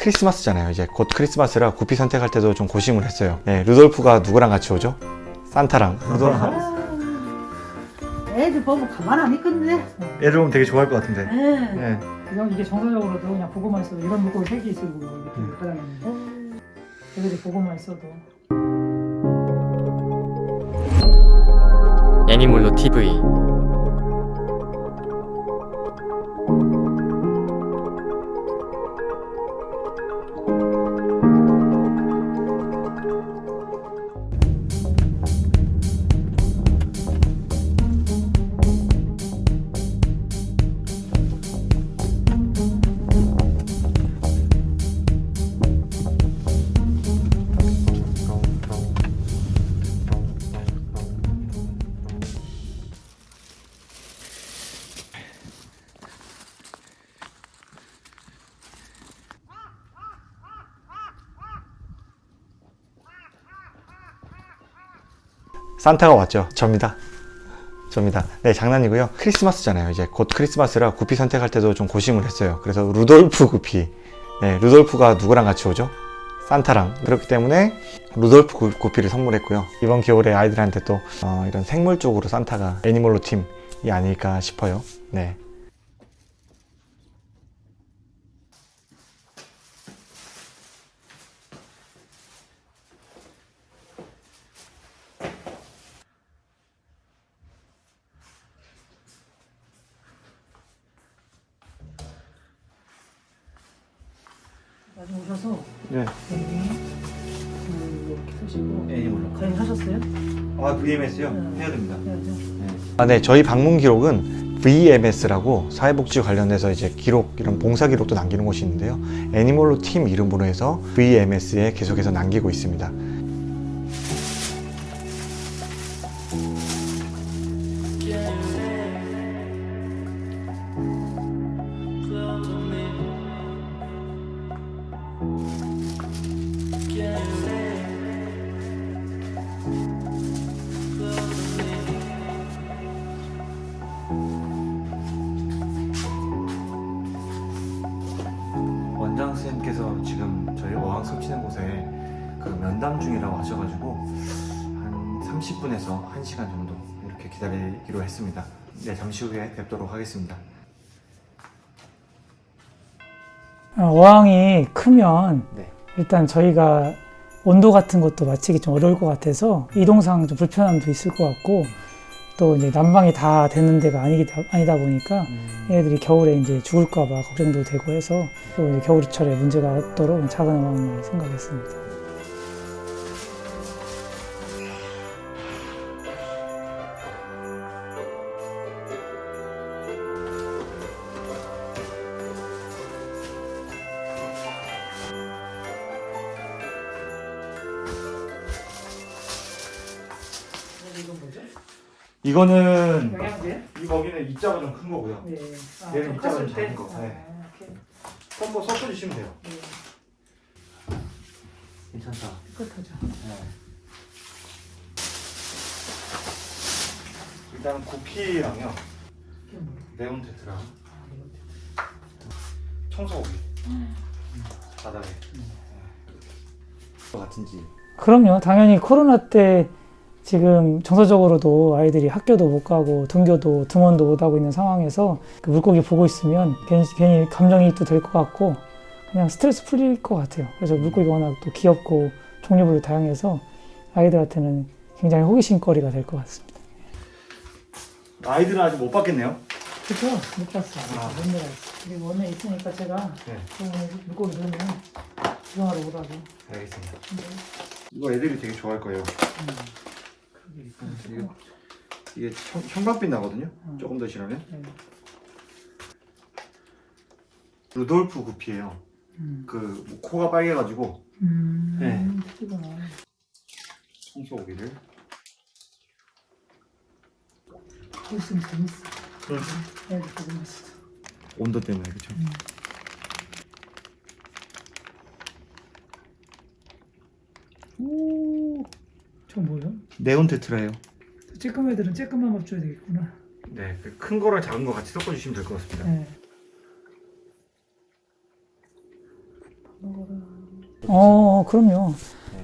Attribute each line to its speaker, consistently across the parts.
Speaker 1: 크리스마스잖아요. 이제 곧 크리스마스라 구피 선택할 때도 좀 고심을 했어요. 네, 루돌프가 누구랑 같이 오죠? 산타랑. 루돌프.
Speaker 2: 아, 애들 보면 가만 안 있겠네.
Speaker 1: 애들 보면 되게 좋아할 것 같은데.
Speaker 2: 네.
Speaker 1: 네.
Speaker 3: 그냥 이게 정서적으로도 그냥 보고만 있어도 이런 물고기 색이 있고 이렇게
Speaker 1: 음.
Speaker 3: 바닥에 애들이 보고만 있어도
Speaker 4: 애니몰로 TV you
Speaker 1: 산타가 왔죠. 접니다. 접니다. 네, 장난이고요. 크리스마스잖아요. 이제 곧 크리스마스라 구피 선택할 때도 좀 고심을 했어요. 그래서 루돌프 구피. 네, 루돌프가 누구랑 같이 오죠? 산타랑. 그렇기 때문에 루돌프 구- 구피를 선물했고요. 이번 겨울에 아이들한테 또 어, 이런 생물 쪽으로 산타가 애니멀로 팀이 아닐까 싶어요. 네.
Speaker 3: 오셔서
Speaker 1: 네.
Speaker 3: 여기 이렇게 쓰시고
Speaker 1: 애니멀로.
Speaker 3: 가입 하셨어요?
Speaker 1: 아, VMS요?
Speaker 3: 네.
Speaker 1: 해야 됩니다.
Speaker 3: 해야죠.
Speaker 1: 아, 네, 저희 방문 기록은 VMS라고 사회복지 관련해서 이제 기록 이런 봉사 기록도 남기는 곳이 있는데요. 애니멀로 팀 이름으로 해서 VMS에 계속해서 남기고 있습니다. 원장 선생님께서 지금 저희 어항 설치는 곳에 그 면담 중이라고 하셔가지고 한 30분에서 1시간 정도 이렇게 기다리기로 했습니다. 네, 잠시 후에 뵙도록 하겠습니다.
Speaker 3: 어, 어항이 크면
Speaker 1: 네.
Speaker 3: 일단 저희가 온도 같은 것도 맞추기 좀 어려울 것 같아서 이동상 좀 불편함도 있을 것 같고 또 이제 난방이 다 되는 데가 아니기, 아니다 보니까 얘네들이 겨울에 이제 죽을까 봐 걱정도 되고 해서 또 겨울철에 문제가 없도록 작은 어항을 생각했습니다.
Speaker 1: 이거는? 이 거기는 입자가 좀 큰 거고요.
Speaker 3: 네. 아,
Speaker 1: 얘는
Speaker 3: 좀
Speaker 1: 입자가 좀
Speaker 3: 때?
Speaker 1: 작은 거. 네.
Speaker 3: 아.
Speaker 1: 섞어 섞어주시면 돼요.
Speaker 3: 네.
Speaker 1: 괜찮다.
Speaker 3: 깨끗하죠.
Speaker 1: 일단 구피랑요,
Speaker 3: 이게 뭐예요?
Speaker 1: 네온 테트라,
Speaker 3: 아,
Speaker 1: 청소기 바닥에 것 같은지.
Speaker 3: 그럼요. 당연히 코로나 때 지금 정서적으로도 아이들이 학교도 못 가고 등교도 등원도 못 하고 있는 상황에서 그 물고기 보고 있으면 괜히, 괜히 감정이입도 될 것 같고 그냥 스트레스 풀릴 것 같아요. 그래서 물고기가 워낙 또 귀엽고 종류별로 다양해서 아이들한테는 굉장히 호기심거리가 될 것 같습니다.
Speaker 1: 아이들은 아직 못 봤겠네요.
Speaker 3: 그렇죠? 못 봤어요.
Speaker 1: 아.
Speaker 3: 못 원래 있으니까 제가
Speaker 1: 네,
Speaker 3: 물고기 넣으면 구경하러 오라고.
Speaker 1: 알겠습니다.
Speaker 3: 근데
Speaker 1: 이거 애들이 되게 좋아할 거예요.
Speaker 3: 음,
Speaker 1: 이게, 이게 청, 청각빛 나거든요.
Speaker 3: 음.
Speaker 1: 조금 더 지나면.
Speaker 3: 네.
Speaker 1: 루돌프 구피예요.
Speaker 3: 음.
Speaker 1: 그 코가 빨개가지고
Speaker 3: 음,
Speaker 1: 네.
Speaker 3: 특이구나.
Speaker 1: 청소기를.
Speaker 3: 있으면 재밌어.
Speaker 1: 그렇죠.
Speaker 3: 애들 보고 있어.
Speaker 1: 온도 때문에 그렇죠.
Speaker 3: 오, 저 뭐예요?
Speaker 1: 네온 테트라예요.
Speaker 3: 쬐끔 애들은 쬐끔만 밥 줘야 되겠구나.
Speaker 1: 네, 그큰 거랑 작은 거 같이 섞어주시면 될 것 같습니다.
Speaker 3: 네. 어, 그럼요.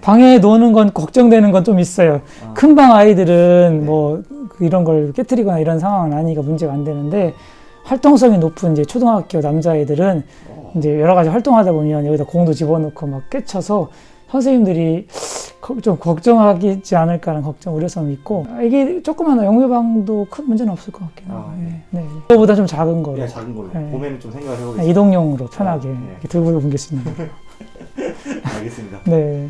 Speaker 3: 방에 노는 건 걱정되는 건 좀 있어요.
Speaker 1: 아.
Speaker 3: 큰방 아이들은 뭐그 이런 걸 깨뜨리거나 이런 상황은 아니니까 문제가 안 되는데 활동성이 높은 이제 초등학교 남자아이들은 이제 여러 가지 활동하다 보면 여기다 공도 집어넣고 막 깨쳐서 선생님들이 거- 좀 걱정하지 않을까라는 걱정 우려성이 있고 이게 조그마한 영유방도 큰 문제는 없을 것 같긴 해요.
Speaker 1: 아,
Speaker 3: 네. 네. 그거보다 좀 작은 거로
Speaker 1: 그냥 작은 걸로
Speaker 3: 네.
Speaker 1: 봄에는 좀 생각을
Speaker 3: 네,
Speaker 1: 해보겠습니다.
Speaker 3: 이동용으로 편하게
Speaker 1: 아, 네.
Speaker 3: 들고 옮길 수 있는 거.
Speaker 1: 알겠습니다.
Speaker 3: 네.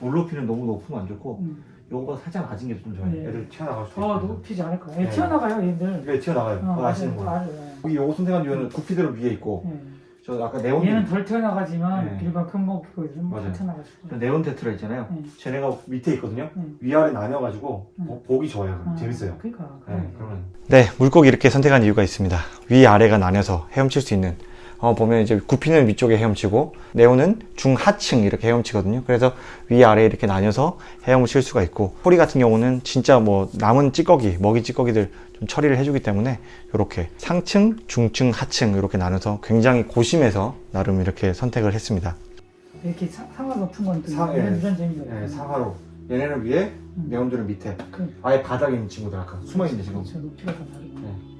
Speaker 1: 물 높이는 너무 높으면 안 좋고
Speaker 3: 음.
Speaker 1: 요거보다 살짝 낮은 게 좀 좋아요.
Speaker 3: 네.
Speaker 1: 애들 튀어나갈 수도
Speaker 3: 더
Speaker 1: 있고.
Speaker 3: 높이지 않을 거예요.
Speaker 1: 네.
Speaker 3: 튀어나가요, 얘들.
Speaker 1: 네, 튀어나가요.
Speaker 3: 어,
Speaker 1: 아시는. 거예요. 여기 요거 선택한 이유는 구피대로 위에 있고
Speaker 3: 네.
Speaker 1: 저 아까 네온
Speaker 3: 얘는 덜 튀어나가지만
Speaker 1: 네.
Speaker 3: 일반 큰목이거든.
Speaker 1: 맞아요.
Speaker 3: 튀어나가지고.
Speaker 1: 저 네온 테트라 있잖아요.
Speaker 3: 네.
Speaker 1: 쟤네가 밑에 있거든요.
Speaker 3: 네.
Speaker 1: 위아래 나뉘어가지고
Speaker 3: 음.
Speaker 1: 보- 보기 좋아요.
Speaker 3: 아,
Speaker 1: 재밌어요.
Speaker 3: 그러니까.
Speaker 1: 네, 그러면. 네, 물고기 이렇게 선택한 이유가 있습니다. 위 아래가 나뉘어서 헤엄칠 수 있는. 어, 보면 이제 구피는 위쪽에 헤엄치고 네오는 중하층 이렇게 헤엄치거든요. 그래서 위 아래 이렇게 나뉘어서 헤엄을 칠 수가 있고 포리 같은 경우는 진짜 뭐 남은 찌꺼기, 먹이 찌꺼기들 좀 처리를 해주기 때문에 이렇게 상층, 중층, 하층 이렇게 나눠서 굉장히 고심해서 나름 이렇게 선택을 했습니다.
Speaker 3: 이렇게 사, 상가 높은 건또
Speaker 1: 사-
Speaker 3: 이런,
Speaker 1: 예.
Speaker 3: 이런 재미가.
Speaker 1: 네, 상하로. 얘네는 위에,
Speaker 3: 음.
Speaker 1: 네온들은 밑에.
Speaker 3: 그-
Speaker 1: 아예 바닥에 있는 친구들 아까 숨어있는 지금.
Speaker 3: 그렇죠. 높이가 더 다르고.
Speaker 1: 네.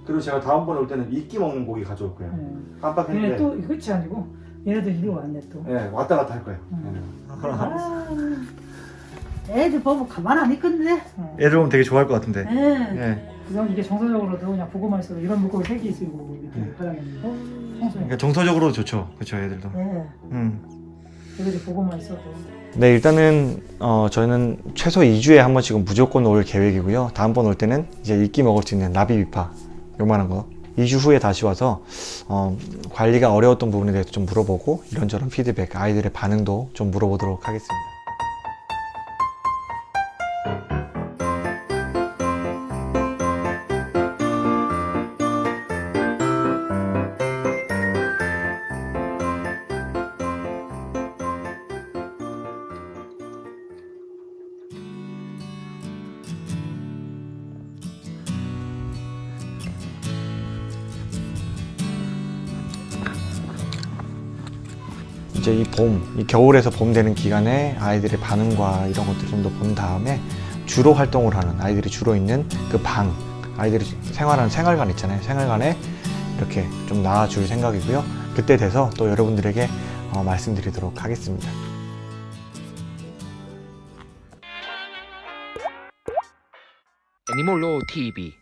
Speaker 1: 그리고 제가 다음번에 올 때는 이끼 먹는 고기 가져올 거예요.
Speaker 3: 네.
Speaker 1: 깜빡했는데.
Speaker 3: 얘네 또 끝이 아니고 얘네들 이리 왔네 또.
Speaker 1: 네, 왔다 갔다 할 거예요.
Speaker 3: 음.
Speaker 2: 아, 애들 보면 가만 안 있건데.
Speaker 3: 어.
Speaker 1: 애들 보면 되게 좋아할 것 같은데.
Speaker 2: 예.
Speaker 1: 네.
Speaker 3: 그냥 이게 정서적으로도 그냥 보고만 있어도 이런 물고기 색이 있고 밑에
Speaker 1: 네.
Speaker 3: 바닥에 있는 거.
Speaker 1: 그러니까 정서적으로 좋죠. 그렇죠, 애들도.
Speaker 2: 예.
Speaker 1: 음.
Speaker 3: 애들이 보고만 있어도.
Speaker 1: 네, 일단은 어, 저희는 최소 2주에 한 번씩은 무조건 올 계획이고요. 다음번 올 때는 이제 이끼 먹을 수 있는 나비 비파 요만한 거. 2주 후에 다시 와서 어, 관리가 어려웠던 부분에 대해서 좀 물어보고 이런저런 피드백, 아이들의 반응도 좀 물어보도록 하겠습니다. 이제 이 봄, 이 겨울에서 봄 되는 기간에 아이들의 반응과 이런 것들 좀 더 본 다음에 주로 활동을 하는 아이들이 주로 있는 그 방, 아이들이 생활하는 생활관 있잖아요. 생활관에 이렇게 좀 나와줄 생각이고요. 그때 돼서 또 여러분들에게 어, 말씀드리도록 하겠습니다.
Speaker 4: 애니몰로 TV